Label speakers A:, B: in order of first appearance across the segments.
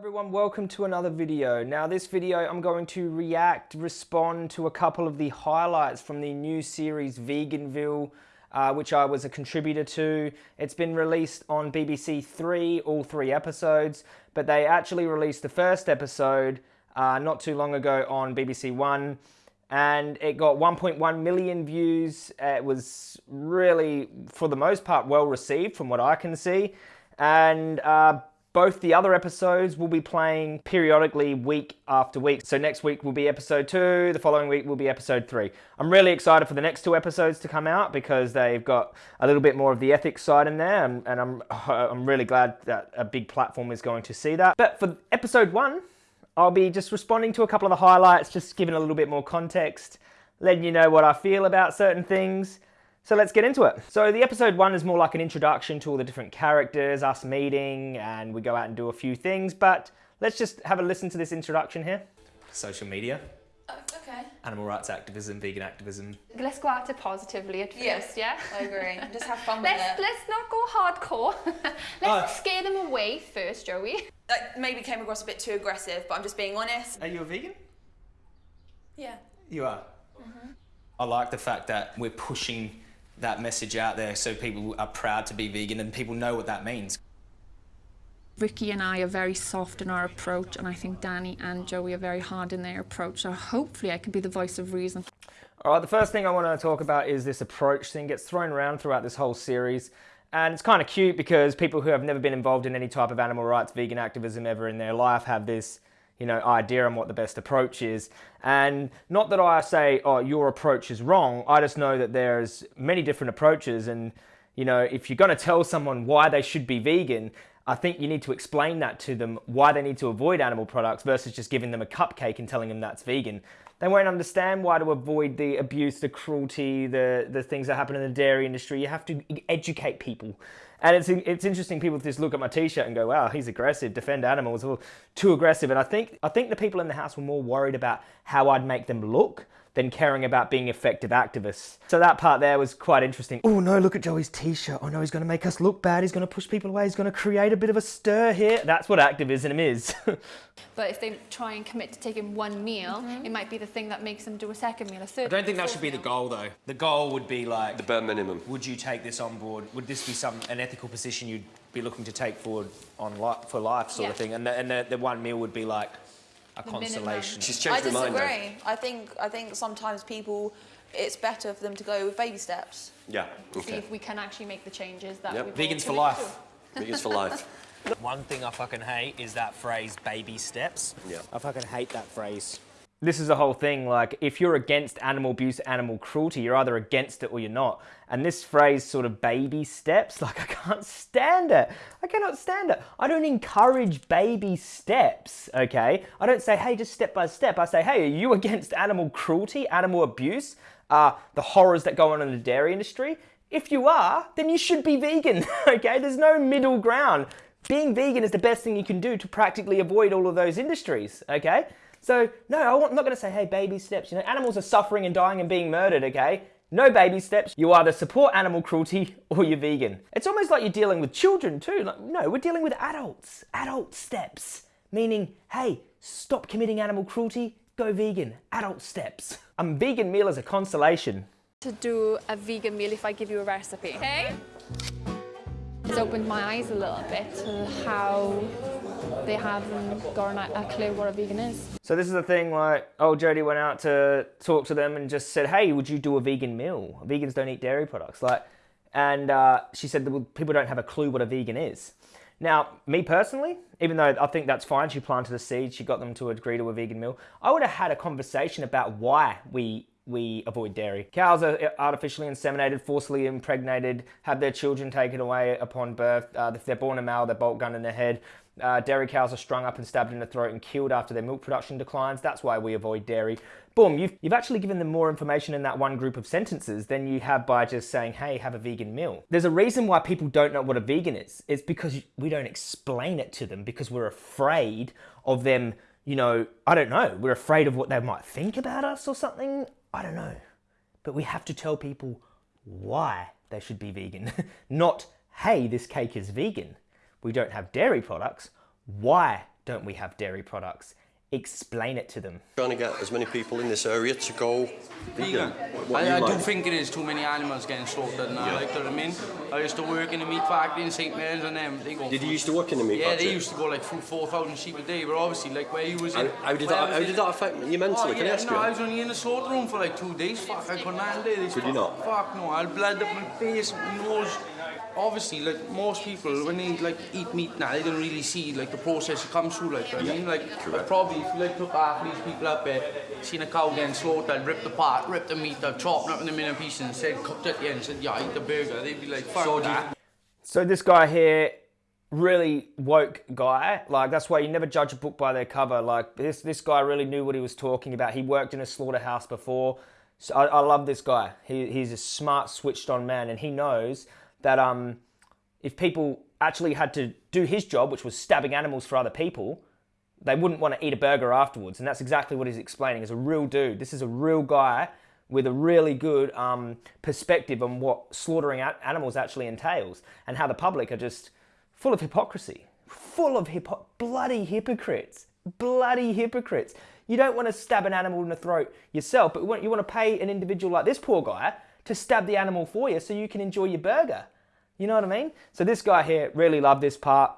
A: everyone, welcome to another video. Now this video I'm going to react, respond to a couple of the highlights from the new series Veganville, uh, which I was a contributor to. It's been released on BBC Three, all three episodes, but they actually released the first episode uh, not too long ago on BBC One and it got 1.1 million views. It was really, for the most part, well received from what I can see. And uh, both the other episodes will be playing periodically week after week. So next week will be episode two, the following week will be episode three. I'm really excited for the next two episodes to come out because they've got a little bit more of the ethics side in there and, and I'm, I'm really glad that a big platform is going to see that. But for episode one, I'll be just responding to a couple of the highlights, just giving a little bit more context, letting you know what I feel about certain things, so let's get into it. So the episode one is more like an introduction to all the different characters, us meeting, and we go out and do a few things, but let's just have a listen to this introduction here. Social media.
B: Oh, okay.
A: Animal rights activism, vegan activism.
C: Let's go out it positively at first, yes, yeah?
B: I agree. Just have fun with
C: let's,
B: it.
C: Let's not go hardcore. let's
A: Uh,
C: scare them away first, Joey.
B: Like, maybe came across a bit too aggressive, but I'm just being honest.
A: Are you a vegan?
B: Yeah.
A: You are. I like the fact that we're pushing that message out there so people are proud to be vegan and people know what that means.
D: Ricky and I are very soft in our approach, and I think Danny and Joey are very hard in their approach. So hopefully, I can be the voice of reason.
A: All right, the first thing I want to talk about is this approach thing gets thrown around throughout this whole series. And it's kind of cute because people who have never been involved in any type of animal rights, vegan activism ever in their life have this, you know, idea on what the best approach is. And not that I say, oh, your approach is wrong. I just know that there's many different approaches. And, you know, if you're going to tell someone why they should be vegan, I think you need to explain that to them why they need to avoid animal products versus just giving them a cupcake and telling them that's vegan. They won't understand why to avoid the abuse, the cruelty, the, the things that happen in the dairy industry. You have to educate people. And it's, it's interesting people just look at my t-shirt and go, wow, he's aggressive, defend animals, too aggressive. And I think, I think the people in the house were more worried about how I'd make them look than caring about being effective activists. So that part there was quite interesting. Oh no, look at Joey's t-shirt. Oh no, he's gonna make us look bad. He's gonna push people away. He's gonna create a bit of a stir here. That's what activism is.
C: But if they try and commit to taking one meal, mm-hmm. it might be the thing that makes them do a second meal, a third
A: I don't think that
C: fourth
A: should be the goal though. The goal would be like,
E: The bare minimum.
A: would you take this on board? Would this be some an ethical position you'd be looking to take forward on li for life sort of thing? And the, and the, the one meal would be like a
C: The minimum.
A: consolation.
E: She's
B: I
E: changed her mind. though.
B: disagree. I think I think sometimes people, it's better for them to go with baby steps.
E: Yeah. Okay.
C: See if we can actually make the changes that
E: Yep.
C: we
A: Vegans for life.
E: Vegans for life.
A: One thing I fucking hate is that phrase baby steps.
E: Yeah.
A: I fucking hate that phrase. This is the whole thing, like, if you're against animal abuse, animal cruelty, you're either against it or you're not. And this phrase, sort of baby steps, like, I can't stand it. I cannot stand it. I don't encourage baby steps, okay? I don't say, hey, just step by step. I say, hey, are you against animal cruelty, animal abuse, uh, the horrors that go on in the dairy industry? If you are, then you should be vegan, okay? There's no middle ground. Being vegan is the best thing you can do to practically avoid all of those industries, okay? So, no, I'm not going to say, hey, baby steps. You know, animals are suffering and dying and being murdered, okay? No baby steps. You either support animal cruelty or you're vegan. It's almost like you're dealing with children too. Like, no, we're dealing with adults. Adult steps. Meaning, hey, stop committing animal cruelty, go vegan. Adult steps. A vegan meal is a consolation.
C: To do a vegan meal if I give you a recipe, okay? It's opened my eyes a little bit to how they haven't got a clue what a vegan is.
A: So this is the thing, like, old Jody went out to talk to them and just said, hey, would you do a vegan meal? Vegans don't eat dairy products. Like, and uh, she said that people don't have a clue what a vegan is. Now, me personally, even though I think that's fine, she planted a seed, she got them to agree to a vegan meal, I would have had a conversation about why we we avoid dairy. Cows are artificially inseminated, forcibly impregnated, have their children taken away upon birth. Uh, if they're born a male, they're bolt gun in their head. Uh, dairy cows are strung up and stabbed in the throat and killed after their milk production declines. That's why we avoid dairy. Boom, you've, you've actually given them more information in that one group of sentences than you have by just saying, hey, have a vegan meal. There's a reason why people don't know what a vegan is. It's because we don't explain it to them because we're afraid of them, you know, I don't know, we're afraid of what they might think about us or something. I don't know. But we have to tell people why they should be vegan, not, hey, this cake is vegan. We don't have dairy products. Why don't we have dairy products? Explain it to them.
E: Trying to get as many people in this area to go vegan. What
F: I,
E: you
F: I do think it is too many animals getting slaughtered now, like, do you know what I mean? I used to work in a meat factory in St. Mary's and them, they go...
E: Did you used to work in the meat
F: Yeah,
E: factory?
F: they used to go like through 4,000 sheep a day, but obviously, like, where you was
E: How,
F: in...
E: how did
F: I
E: that,
F: was
E: how
F: in-
E: did that affect you mentally?
F: Oh,
E: Can I ask
F: no, I was only in the slaughter room for like two days. Fuck, I couldn't handle it. It's
E: Could you not?
F: Fuck no, I bled up my face, my nose. Obviously, like most people, when they like eat meat now, they don't really see like the process it comes through. Like, I mean, like I probably if you like took half these people up there, seen a cow getting slaughtered, ripped apart, ripped the meat up, chopped up in a million pieces, and said cooked it, yeah, and said yeah, eat the burger. They'd be like, fuck that.
A: So this guy here, really woke guy. Like that's why you never judge a book by their cover. Like this this guy really knew what he was talking about. He worked in a slaughterhouse before. So I, I love this guy. He, he's a smart, switched on man, and he knows that um, if people actually had to do his job, which was stabbing animals for other people, they wouldn't want to eat a burger afterwards. And that's exactly what he's explaining. As a real dude, this is a real guy with a really good um, perspective on what slaughtering animals actually entails and how the public are just full of hypocrisy, full of hypo- bloody hypocrites, bloody hypocrites. You don't want to stab an animal in the throat yourself, but you want to pay an individual like this poor guy to stab the animal for you so you can enjoy your burger. You know what I mean? So this guy here really loved this part.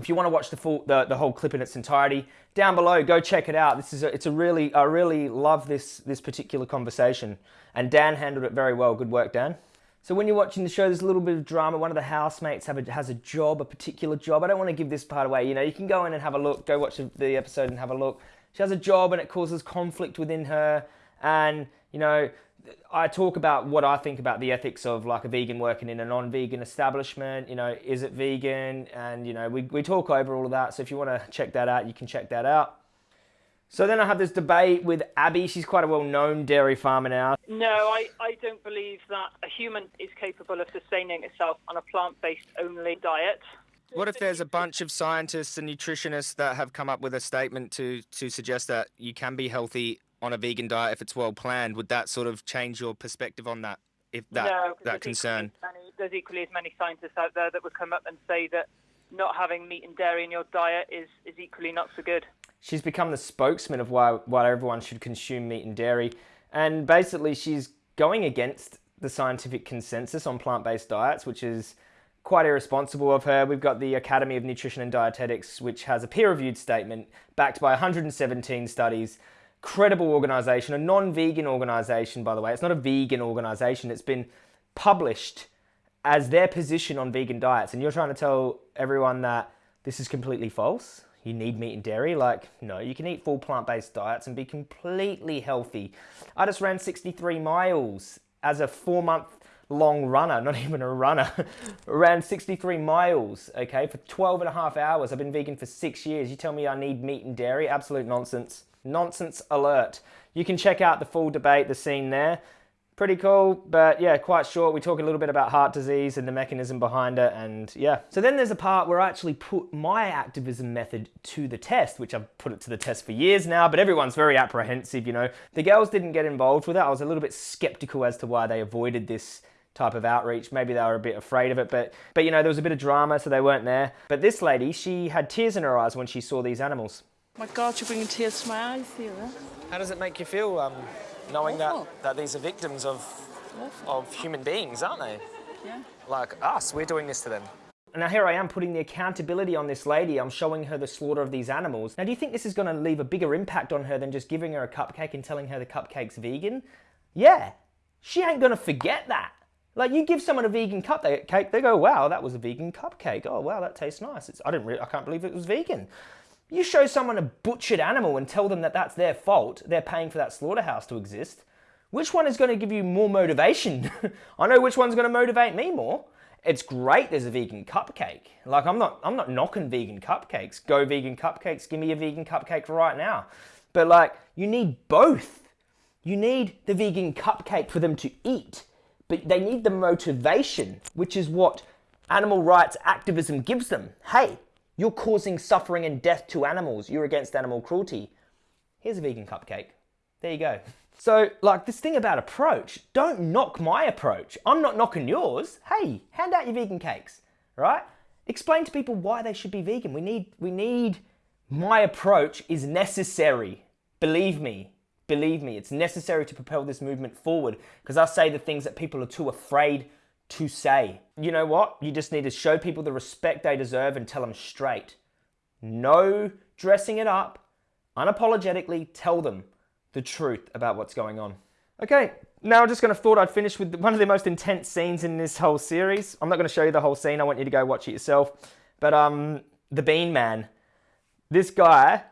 A: If you want to watch the full, the, the whole clip in its entirety, down below, go check it out. This is a, it's a really, I really love this this particular conversation, and Dan handled it very well. Good work, Dan. So when you're watching the show, there's a little bit of drama. One of the housemates have a, has a job, a particular job. I don't want to give this part away. You know, you can go in and have a look. Go watch the episode and have a look. She has a job, and it causes conflict within her. And you know, I talk about what I think about the ethics of like a vegan working in a non-vegan establishment. You know, is it vegan? And you know, we we talk over all of that. So if you want to check that out, you can check that out. So then I have this debate with Abby. She's quite a well-known dairy farmer now.
G: No, I, I don't believe that a human is capable of sustaining itself on a plant-based only diet.
A: What if there's a bunch of scientists and nutritionists that have come up with a statement to to suggest that you can be healthy on a vegan diet if it's well planned? Would that sort of change your perspective on that? If that
G: no, 'cause
A: that
G: there's
A: concern?
G: Equally many, there's equally as many scientists out there that would come up and say that not having meat and dairy in your diet is, is equally not so good.
A: She's become the spokesman of why why everyone should consume meat and dairy, and basically she's going against the scientific consensus on plant-based diets, which is quite irresponsible of her. We've got the Academy of Nutrition and Dietetics, which has a peer-reviewed statement backed by 117 studies. Credible organization, a non-vegan organization, by the way. It's not a vegan organization. It's been published as their position on vegan diets. And you're trying to tell everyone that this is completely false. You need meat and dairy. Like, no, you can eat full plant based diets and be completely healthy. I just ran 63 miles as a four month long runner, not even a runner. ran 63 miles, okay, for 12 and a half hours. I've been vegan for six years. You tell me I need meat and dairy? Absolute nonsense. Nonsense alert. You can check out the full debate, the scene there. Pretty cool, but yeah, quite short. We talk a little bit about heart disease and the mechanism behind it, and yeah. So then there's a part where I actually put my activism method to the test, which I've put it to the test for years now, but everyone's very apprehensive, you know. The girls didn't get involved with it. I was a little bit skeptical as to why they avoided this type of outreach. Maybe they were a bit afraid of it, but but you know, there was a bit of drama, so they weren't there. But this lady, she had tears in her eyes when she saw these animals.
H: My God, you're bringing tears to my eyes here.
A: How does it make you feel, um, knowing that, that these are victims of, of human beings, aren't they?
H: Yeah.
A: Like us, we're doing this to them. Now here I am putting the accountability on this lady. I'm showing her the slaughter of these animals. Now do you think this is going to leave a bigger impact on her than just giving her a cupcake and telling her the cupcake's vegan? Yeah, she ain't going to forget that. Like you give someone a vegan cupcake, they go, "Wow, that was a vegan cupcake. Oh, wow, that tastes nice. It's, I didn't, I can't believe it was vegan." You show someone a butchered animal and tell them that that's their fault. They're paying for that slaughterhouse to exist. Which one is going to give you more motivation? I know which one's going to motivate me more. It's great there's a vegan cupcake. Like I'm not I'm not knocking vegan cupcakes. Go vegan cupcakes. Give me a vegan cupcake right now. But like you need both. You need the vegan cupcake for them to eat, but they need the motivation, which is what animal rights activism gives them. Hey, you're causing suffering and death to animals. You're against animal cruelty. Here's a vegan cupcake. There you go. So, like this thing about approach, don't knock my approach. I'm not knocking yours. Hey, hand out your vegan cakes, right? Explain to people why they should be vegan. We need we need My approach is necessary. Believe me, believe me, it's necessary to propel this movement forward because I say the things that people are too afraid to say. You know what? You just need to show people the respect they deserve and tell them straight. No dressing it up. Unapologetically tell them the truth about what's going on. Okay, now I'm just going to thought I'd finish with one of the most intense scenes in this whole series. I'm not going to show you the whole scene. I want you to go watch it yourself. But um, the Bean Man, this guy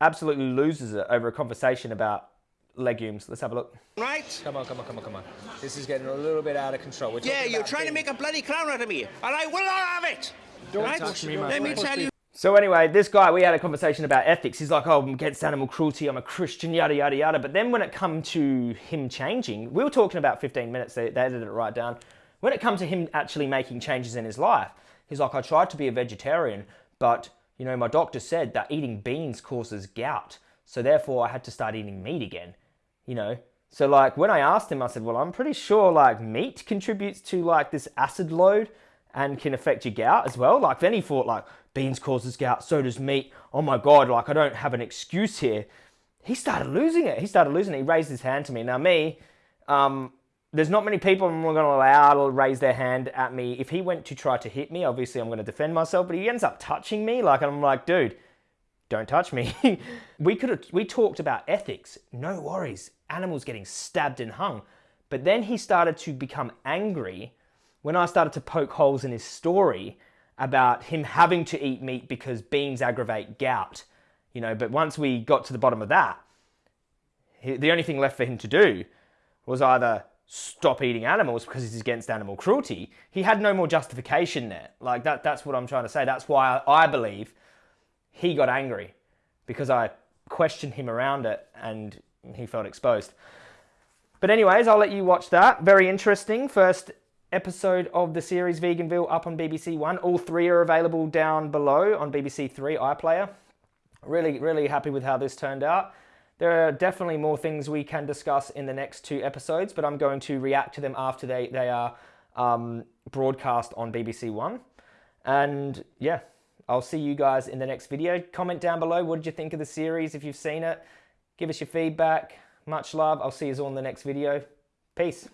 A: absolutely loses it over a conversation about legumes. Let's have a look.
I: Right?
A: Come on, come on, come on, come on. This is getting a little bit out of control. We're
I: Yeah, you're
A: about
I: trying to make a bloody clown out of me, and I will not have it.
A: Don't
I: right?
A: touch me, my
I: Let me
A: friend.
I: tell you.
A: So anyway, this guy, we had a conversation about ethics. He's like, oh, I'm against animal cruelty. I'm a Christian, yada, yada, yada. But then when it come to him changing, we were talking about 15 minutes. They, they edited it right down. When it comes to him actually making changes in his life, he's like, I tried to be a vegetarian, but, you know, my doctor said that eating beans causes gout. So therefore, I had to start eating meat again, you know. So like when I asked him, I said, well, I'm pretty sure like meat contributes to like this acid load and can affect your gout as well. Like then he thought like beans causes gout, so does meat. Oh my God, like I don't have an excuse here. He started losing it. He started losing it. He raised his hand to me. Now me, um, there's not many people I'm going to allow to raise their hand at me. If he went to try to hit me, obviously I'm going to defend myself, but he ends up touching me. Like, I'm like, dude, don't touch me. we could have, we talked about ethics. No worries. Animals getting stabbed and hung. But then he started to become angry when I started to poke holes in his story about him having to eat meat because beans aggravate gout. You know, but once we got to the bottom of that, he, the only thing left for him to do was either stop eating animals because he's against animal cruelty. He had no more justification there. Like that that's what I'm trying to say. That's why I believe he got angry because I questioned him around it and he felt exposed. But anyways, I'll let you watch that. Very interesting. First episode of the series Veganville up on BBC One. All three are available down below on BBC Three iPlayer. Really, really happy with how this turned out. There are definitely more things we can discuss in the next two episodes, but I'm going to react to them after they, they are um, broadcast on BBC One. And yeah, I'll see you guys in the next video. Comment down below, what did you think of the series if you've seen it? Give us your feedback. Much love. I'll see you all in the next video. Peace.